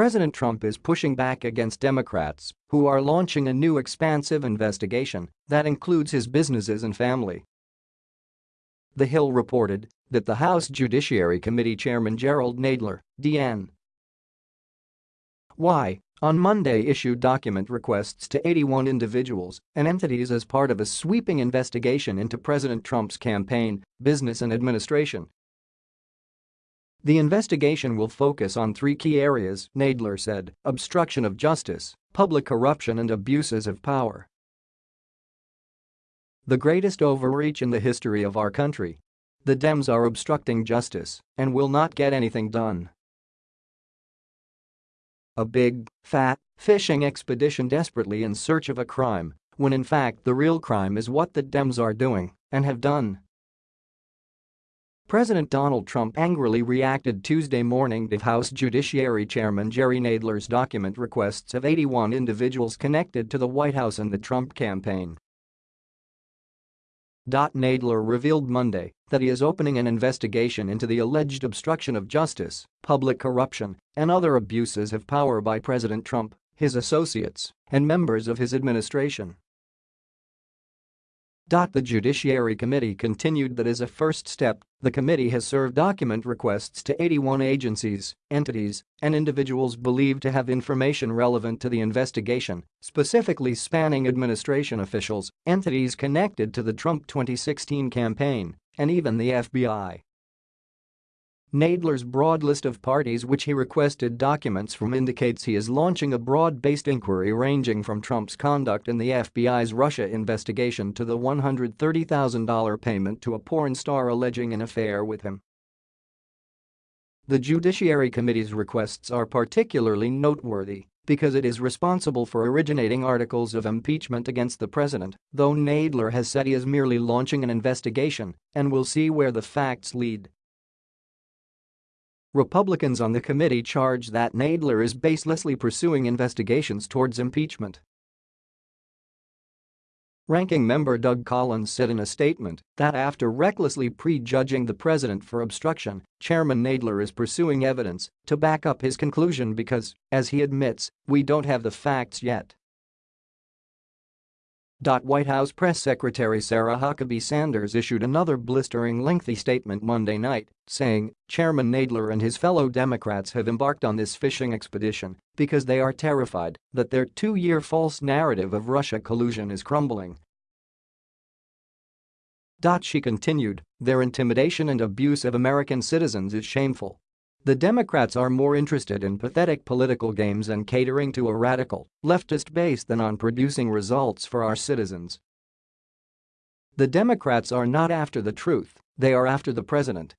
President Trump is pushing back against Democrats who are launching a new expansive investigation that includes his businesses and family. The Hill reported that the House Judiciary Committee Chairman Gerald Nadler, D.N. Y, on Monday issued document requests to 81 individuals and entities as part of a sweeping investigation into President Trump's campaign, business and administration the investigation will focus on three key areas, Nadler said, obstruction of justice, public corruption and abuses of power. The greatest overreach in the history of our country. The Dems are obstructing justice and will not get anything done. A big, fat, fishing expedition desperately in search of a crime, when in fact the real crime is what the Dems are doing and have done. President Donald Trump angrily reacted Tuesday morning to House Judiciary Chairman Jerry Nadler's document requests of 81 individuals connected to the White House and the Trump campaign. Nadler revealed Monday that he is opening an investigation into the alleged obstruction of justice, public corruption, and other abuses of power by President Trump, his associates, and members of his administration. The Judiciary Committee continued that as a first step, the committee has served document requests to 81 agencies, entities, and individuals believed to have information relevant to the investigation, specifically spanning administration officials, entities connected to the Trump 2016 campaign, and even the FBI. Nadler's broad list of parties which he requested documents from indicates he is launching a broad-based inquiry ranging from Trump's conduct in the FBI's Russia investigation to the $130,000 payment to a porn star alleging an affair with him. The Judiciary Committee's requests are particularly noteworthy because it is responsible for originating articles of impeachment against the president, though Nadler has said he is merely launching an investigation and will see where the facts lead. Republicans on the committee charge that Nadler is baselessly pursuing investigations towards impeachment. Ranking member Doug Collins said in a statement that after recklessly prejudging the president for obstruction, Chairman Nadler is pursuing evidence to back up his conclusion because, as he admits, we don't have the facts yet. White House Press Secretary Sarah Huckabee Sanders issued another blistering lengthy statement Monday night, saying, Chairman Nadler and his fellow Democrats have embarked on this fishing expedition because they are terrified that their two-year false narrative of Russia collusion is crumbling. She continued, their intimidation and abuse of American citizens is shameful the Democrats are more interested in pathetic political games and catering to a radical, leftist base than on producing results for our citizens. The Democrats are not after the truth, they are after the president,